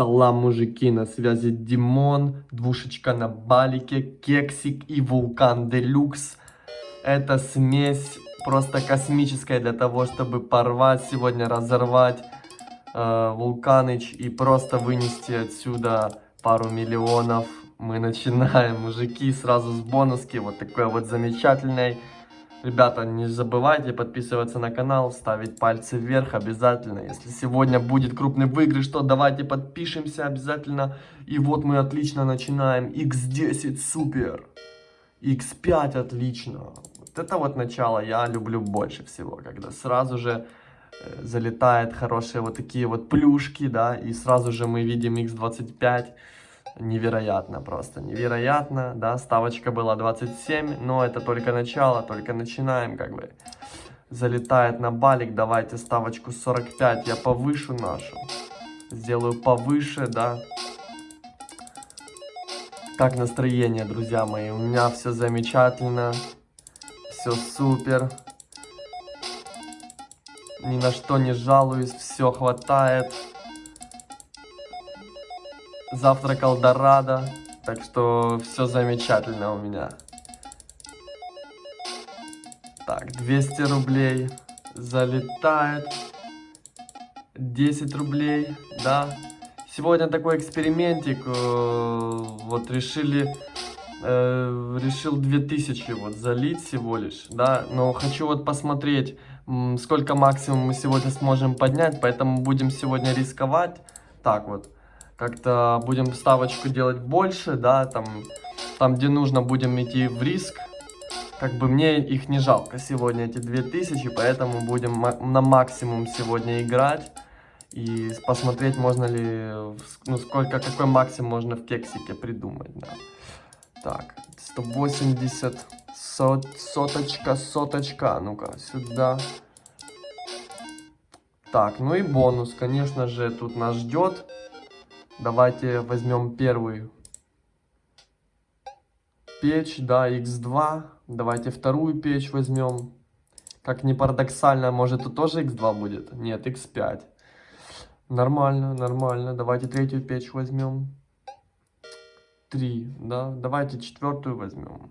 Салам, мужики, на связи Димон, двушечка на балике, кексик и вулкан делюкс. Это смесь просто космическая для того, чтобы порвать сегодня, разорвать э, вулканыч и просто вынести отсюда пару миллионов. Мы начинаем, мужики, сразу с бонуски, вот такой вот замечательной. Ребята, не забывайте подписываться на канал, ставить пальцы вверх обязательно. Если сегодня будет крупный выигрыш, то давайте подпишемся обязательно. И вот мы отлично начинаем. X10 супер. X5 отлично. Вот это вот начало я люблю больше всего, когда сразу же э, залетает хорошие вот такие вот плюшки, да, и сразу же мы видим X25 невероятно просто, невероятно, да, ставочка была 27, но это только начало, только начинаем, как бы, залетает на балик, давайте ставочку 45, я повышу нашу, сделаю повыше, да, как настроение, друзья мои, у меня все замечательно, все супер, ни на что не жалуюсь, все хватает, завтракал Дорадо, так что все замечательно у меня. Так, 200 рублей залетает. 10 рублей, да. Сегодня такой экспериментик, э, вот решили, э, решил 2000 вот залить всего лишь, да. Но хочу вот посмотреть, сколько максимум мы сегодня сможем поднять, поэтому будем сегодня рисковать. Так вот как-то будем ставочку делать больше, да, там, там, где нужно, будем идти в риск. Как бы мне их не жалко сегодня, эти 2000, поэтому будем на максимум сегодня играть. И посмотреть, можно ли, ну, сколько, какой максимум можно в кексике придумать, да. Так, 180, сот, соточка, соточка, ну-ка, сюда. Так, ну и бонус, конечно же, тут нас ждет. Давайте возьмем первую печь, да, x2. Давайте вторую печь возьмем. Как ни парадоксально, может тут тоже x2 будет? Нет, x5. Нормально, нормально. Давайте третью печь возьмем. 3, да. Давайте четвертую возьмем.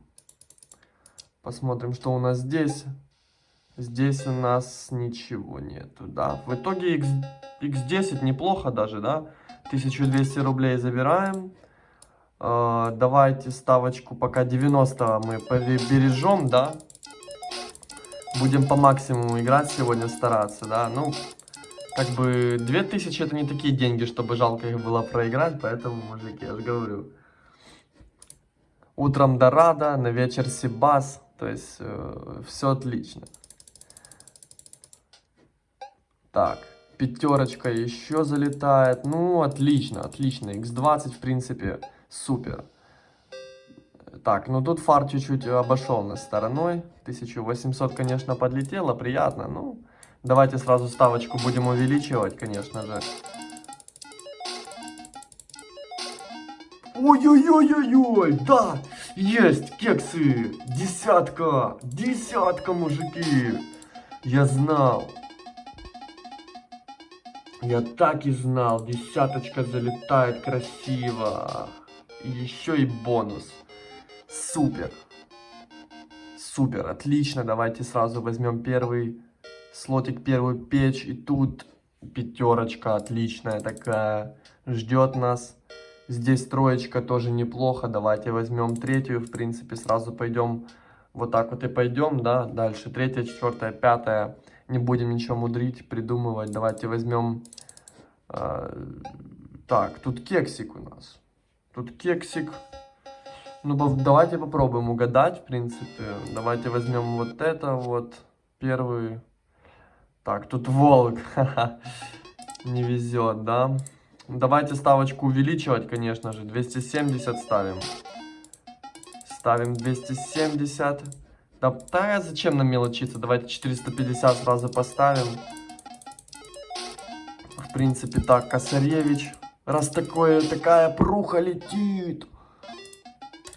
Посмотрим, что у нас здесь. Здесь у нас ничего нету, да. В итоге x, x10 неплохо даже, да. 1200 рублей забираем. Uh, давайте ставочку пока 90 мы бережем, да. Будем по максимуму играть сегодня, стараться, да. Ну, как бы 2000 это не такие деньги, чтобы жалко их было проиграть, поэтому, мужики, я же говорю. Утром Дорадо, на вечер Сибас, то есть э, все отлично. Так пятерочка еще залетает. Ну, отлично, отлично. X20, в принципе, супер. Так, ну тут фар чуть-чуть обошел нас стороной. 1800, конечно, подлетело, приятно. Ну, давайте сразу ставочку будем увеличивать, конечно же. Ой-ой-ой-ой-ой, да, есть кексы, десятка, десятка, мужики. Я знал. Я так и знал, десяточка залетает красиво. Еще и бонус. Супер. Супер, отлично. Давайте сразу возьмем первый слотик, первую печь. И тут пятерочка отличная такая ждет нас. Здесь троечка тоже неплохо. Давайте возьмем третью. В принципе, сразу пойдем вот так вот и пойдем, да. Дальше третья, четвертая, пятая не будем ничего мудрить, придумывать. Давайте возьмем... Э, так, тут кексик у нас. Тут кексик. Ну, давайте попробуем угадать, в принципе. Давайте возьмем вот это вот, первый. Так, тут волк. Не везет, да? Давайте ставочку увеличивать, конечно же. 270 ставим. Ставим 270. Да, да зачем нам мелочиться? Давайте 450 сразу поставим. В принципе, так, Косаревич. Раз такое, такая пруха летит.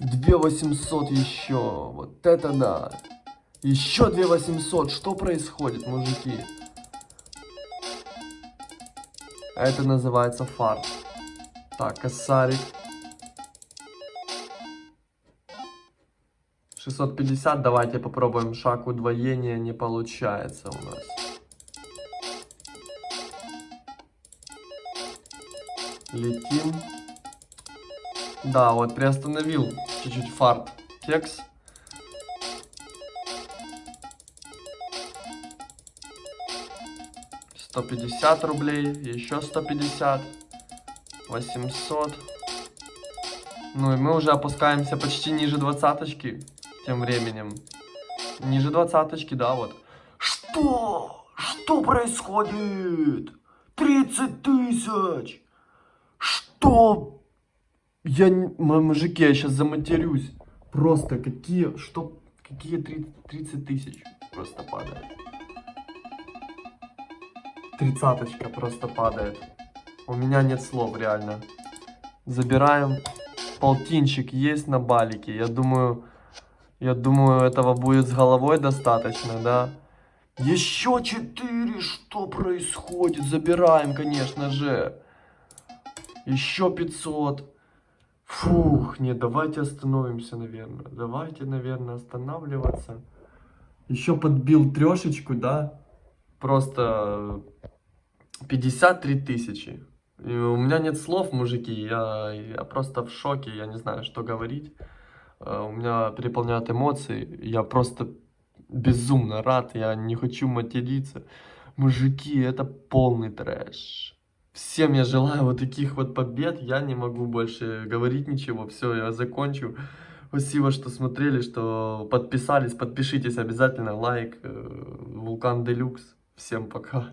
2800 еще. Вот это да. Еще 2800. Что происходит, мужики? Это называется фарт. Так, косарик. 650, давайте попробуем шаг удвоения, не получается у нас. Летим. Да, вот приостановил чуть-чуть фарт кекс. Сто пятьдесят рублей, еще сто пятьдесят, восемьсот. Ну и мы уже опускаемся почти ниже двадцаточки тем временем. Ниже двадцаточки, да, вот. Что? Что происходит? 30 тысяч! Что? Я, не- мужики, я сейчас заматерюсь. Просто какие, что, какие 30, 30 тысяч просто падает. Тридцаточка просто падает. У меня нет слов, реально. Забираем. Полтинчик есть на балике. Я думаю, я думаю, этого будет с головой достаточно, да? Еще четыре, что происходит? Забираем, конечно же. Еще 500. Фух, нет, давайте остановимся, наверное. Давайте, наверное, останавливаться. Еще подбил трешечку, да? Просто 53 тысячи. И у меня нет слов, мужики. Я, я просто в шоке. Я не знаю, что говорить. Э, У меня переполняют эмоции. Я просто безумно рад. Я не хочу материться. Мужики, это полный трэш. Всем я желаю вот таких вот побед. Я не могу больше говорить ничего. Все, я закончу. Спасибо, что смотрели, что подписались. Подпишитесь обязательно. Лайк. э, Вулкан Делюкс. Всем пока.